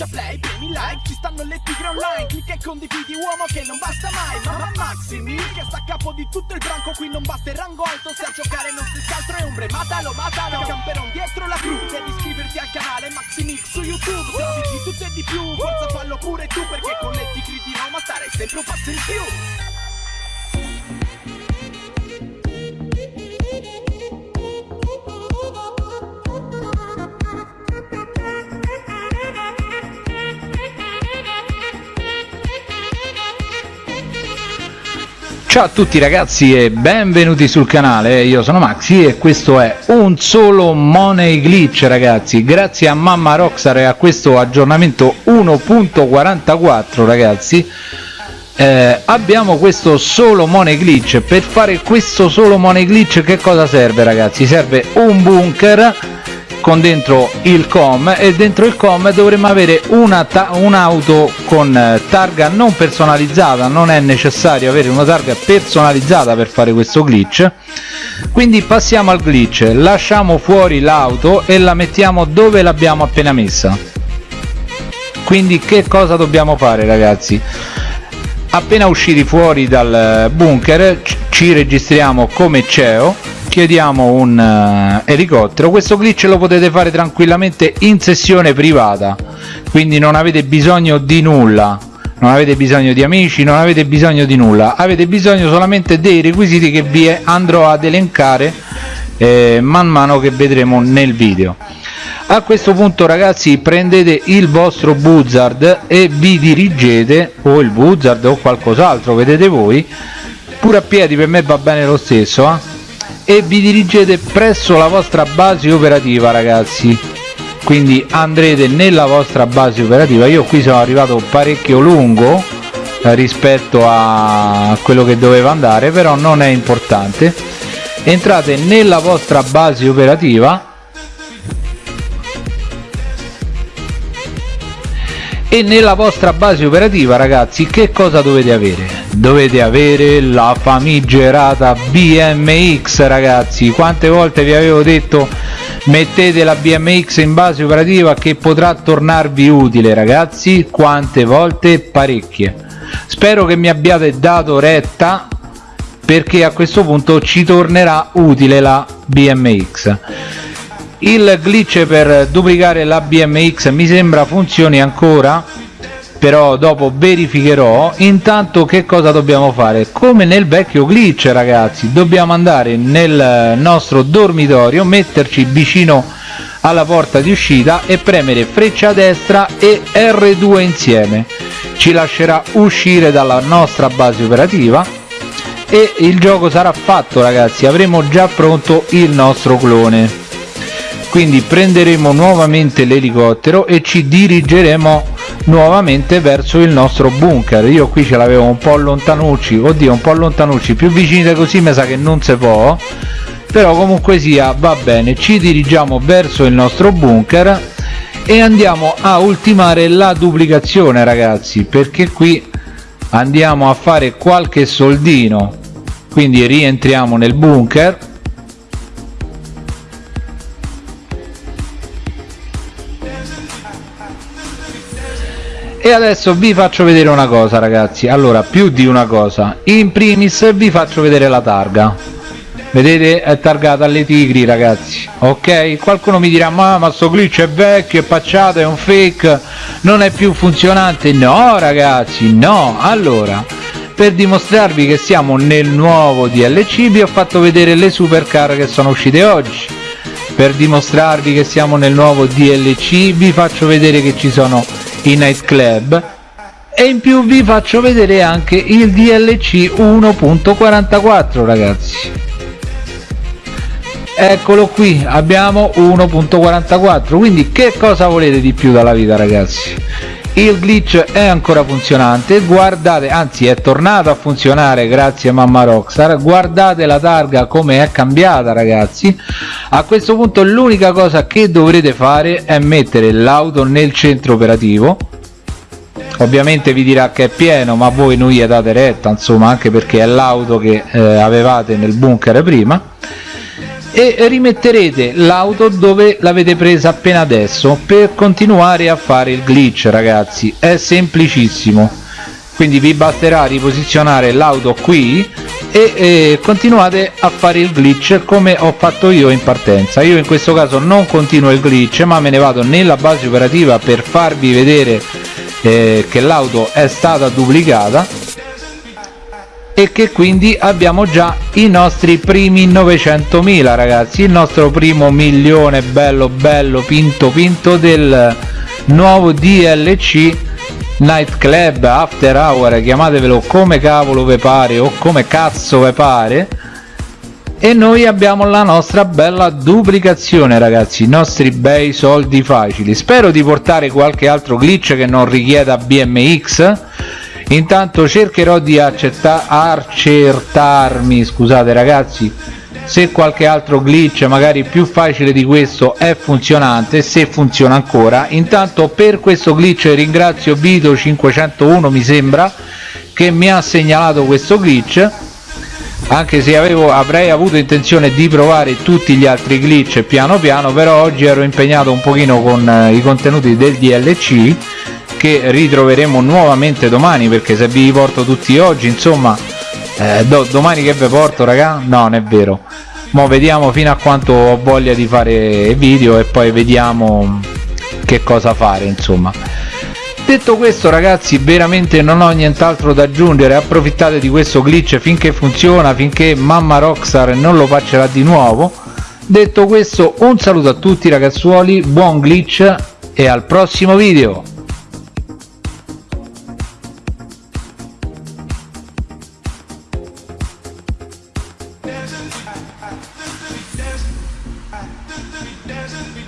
schiaccia play, premi like Ci stanno le tigre online Clicca e condividi uomo che non basta mai Mamma Maximi che sta a capo di tutto il branco Qui non basta il rango alto Se a giocare non stessi altro è ombre Matalo, matalo Camperon dietro la crew Devi iscriverti al canale Maximix su YouTube Servizi di tutto e di più Forza fallo pure tu Perché con le tigri di Roma Stare sempre un passo in più Ciao a tutti ragazzi e benvenuti sul canale, io sono Maxi e questo è un solo Money Glitch ragazzi, grazie a Mamma Rockstar e a questo aggiornamento 1.44 ragazzi eh, abbiamo questo solo Money Glitch, per fare questo solo Money Glitch che cosa serve ragazzi? Serve un bunker con dentro il com e dentro il com dovremmo avere un'auto con eh, targa non personalizzata non è necessario avere una targa personalizzata per fare questo glitch. Quindi passiamo al glitch lasciamo fuori l'auto e la mettiamo dove l'abbiamo appena messa. Quindi che cosa dobbiamo fare ragazzi? Appena usciti fuori dal bunker ci registriamo come CEO chiediamo un uh, elicottero. Questo glitch lo potete fare tranquillamente in sessione privata. Quindi non avete bisogno di nulla. Non avete bisogno di amici non avete bisogno di nulla. Avete bisogno solamente dei requisiti che vi andrò ad elencare eh, man mano che vedremo nel video. A questo punto ragazzi prendete il vostro buzzard e vi dirigete o il buzzard o qualcos'altro vedete voi. Pure a piedi per me va bene lo stesso eh? E vi dirigete presso la vostra base operativa ragazzi. Quindi andrete nella vostra base operativa. Io qui sono arrivato parecchio lungo eh, rispetto a quello che doveva andare però non è importante. Entrate nella vostra base operativa. E nella vostra base operativa ragazzi che cosa dovete avere dovete avere la famigerata BMX ragazzi. Quante volte vi avevo detto mettete la BMX in base operativa che potrà tornarvi utile ragazzi? Quante volte? Parecchie. Spero che mi abbiate dato retta perché a questo punto ci tornerà utile la BMX il glitch per duplicare la BMX mi sembra funzioni ancora però dopo verificherò intanto che cosa dobbiamo fare. Come nel vecchio glitch ragazzi dobbiamo andare nel nostro dormitorio metterci vicino alla porta di uscita e premere freccia destra e R2 insieme. Ci lascerà uscire dalla nostra base operativa e il gioco sarà fatto ragazzi. Avremo già pronto il nostro clone. Quindi prenderemo nuovamente l'elicottero e ci dirigeremo nuovamente verso il nostro bunker. Io qui ce l'avevo un po' lontanucci oddio un po' lontanucci più vicini di così mi sa che non si può. Però comunque sia va bene ci dirigiamo verso il nostro bunker e andiamo a ultimare la duplicazione ragazzi perché qui andiamo a fare qualche soldino. Quindi rientriamo nel bunker e adesso vi faccio vedere una cosa ragazzi. Allora più di una cosa. In primis vi faccio vedere la targa. Vedete? È targata alle tigri ragazzi. Ok? Qualcuno mi dirà ma ma sto glitch è vecchio è pacciato è un fake non è più funzionante? No ragazzi no. Allora per dimostrarvi che siamo nel nuovo DLC vi ho fatto vedere le supercar che sono uscite oggi. Per dimostrarvi che siamo nel nuovo DLC vi faccio vedere che ci sono i nightclub e in più vi faccio vedere anche il DLC 1.44 ragazzi. Eccolo qui abbiamo 1.44 quindi che cosa volete di più dalla vita ragazzi il glitch è ancora funzionante. Guardate anzi è tornato a funzionare grazie a mamma rockstar. Guardate la targa come è cambiata ragazzi. A questo punto l'unica cosa che dovrete fare è mettere l'auto nel centro operativo. Ovviamente vi dirà che è pieno ma voi non gli date retta insomma anche perché è l'auto che eh, avevate nel bunker prima e rimetterete l'auto dove l'avete presa appena adesso per continuare a fare il glitch ragazzi. È semplicissimo. Quindi vi basterà riposizionare l'auto qui e, e, continuate a fare il glitch come ho fatto io in partenza. Io in questo caso non continuo il glitch ma me ne vado nella base operativa per farvi vedere eh, che l'auto è stata duplicata e che quindi abbiamo già i nostri primi 900.000 ragazzi. Il nostro primo milione bello bello pinto pinto del nuovo DLC Night Club After Hour chiamatevelo come cavolo ve pare o come cazzo ve pare. E noi abbiamo la nostra bella duplicazione ragazzi i nostri bei soldi facili. Spero di portare qualche altro glitch che non richieda BMX intanto cercherò di accertarmi scusate ragazzi se qualche altro glitch magari più facile di questo è funzionante se funziona ancora. Intanto per questo glitch ringrazio Vito 501 mi sembra che mi ha segnalato questo glitch. Anche se avevo, avrei avuto intenzione di provare tutti gli altri glitch piano piano però oggi ero impegnato un pochino con eh, i contenuti del DLC che ritroveremo nuovamente domani perché se vi porto tutti oggi insomma eh, do, domani che vi porto raga? No non è vero. Mo vediamo fino a quanto ho voglia di fare video e poi vediamo che cosa fare insomma. Detto questo ragazzi veramente non ho nient'altro da aggiungere. Approfittate di questo glitch finché funziona finché mamma Rockstar non lo faccerà di nuovo. Detto questo un saluto a tutti ragazzuoli. Buon glitch e al prossimo video